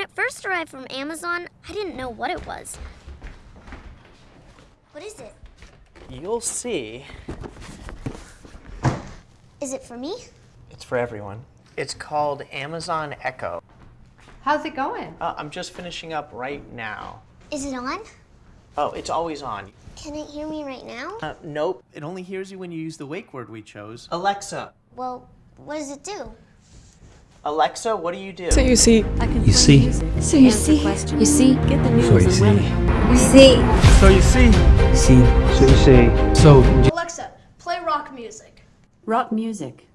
When it first arrived from Amazon, I didn't know what it was. What is it? You'll see. Is it for me? It's for everyone. It's called Amazon Echo. How's it going? Uh, I'm just finishing up right now. Is it on? Oh, it's always on. Can it hear me right now? Uh, nope. It only hears you when you use the wake word we chose. Alexa. Well, what does it do? Alexa, what do you do? So you see, I can You see. So you see. You see. get the news So you see. weather. You see. So you see, See. so you see. So Alexa, play rock music. Rock music.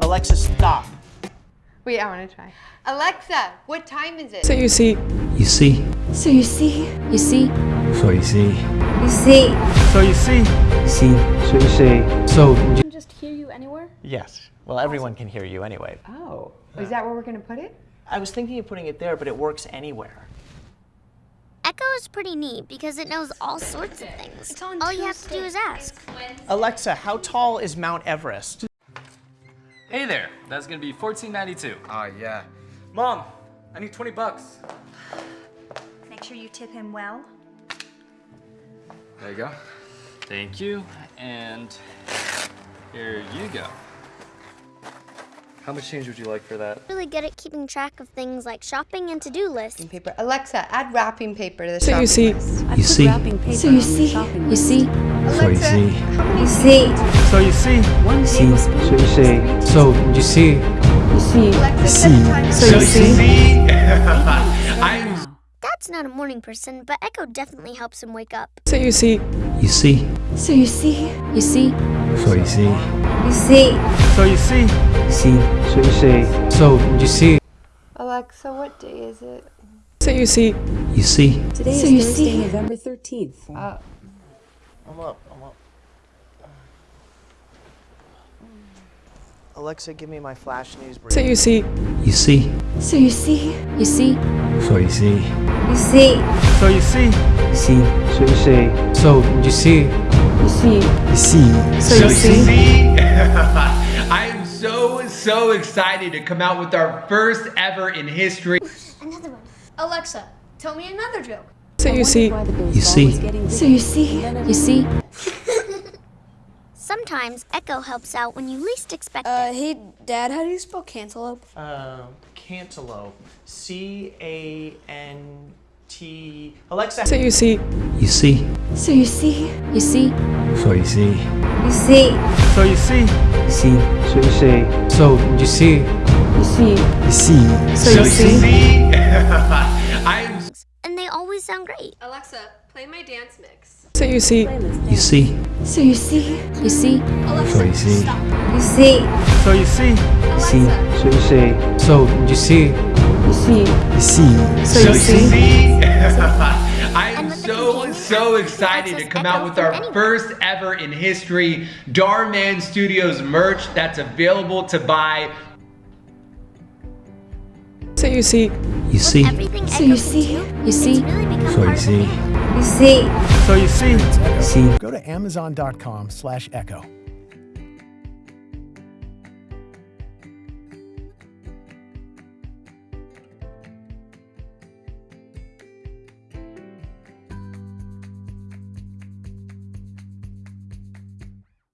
Alexa, stop. Wait, I want to try. Alexa, what time is it? so you see, you see. So you see. You see, So you see. You see. So you see, See. so you see. So Can just hear you anywhere? Yes. Well, everyone can hear you anyway. Oh, is that where we're going to put it? I was thinking of putting it there, but it works anywhere. Echo is pretty neat because it knows all sorts of things. It's on all you have to do is ask. Alexa, how tall is Mount Everest? Hey there, that's gonna be $14.92. Ah, yeah. Mom, I need 20 bucks. Make sure you tip him well. There you go. Thank you, and here you go. How much change would you like for that? Really good at keeping track of things like shopping and to-do lists. Wrapping paper. Alexa, add wrapping paper to the So you shopping see. list. You see. So you see. shopping You list. see. So you see. how You see. So you see, One See. so you see. So you see. You see. Alexa, set See. the timer. So you see. Now. Not a morning person, but Echo definitely helps him wake up. so you see, You see. So you see. You see, So you see. You see. So you see, See. so you see. So you see. Alexa, what day is it? so you see, You see. today So is Thursday, see. November 13th. Uh, I'm up. I'm up. Alexa, give me my flash news brief. so you see, You see. So you see. You see, So you see. You see. So you see, See. so you see. So you see. You see. You see. So you see. I am so, so excited to come out with our first ever in history. Another one. Alexa, tell me another joke. so you see, why the baseball You see. So you see. You see, Sometimes Echo helps out when you least expect Uh, it. hey, Dad, how do you spell cantaloupe? Uh, cantaloupe. C A N T. Alexa. so you see, You see. So you see. you see, So you see. You see. So you see, See. so you see. So you see. You see. You see. So you see. I am And they always sound great. Alexa, play my dance mix. so you see. You see. So you see. You see, Alexa, So you see. stop. You see. So you see, See. so you see. So you see. You see. You see. So you see. I am And so, so excited to come out with our first ever in history Darman Studios merch that's available to buy so you see, You see. So you see. You see. it's really become So you part of the see. You see. So you see. See. Go to amazon.com slash echo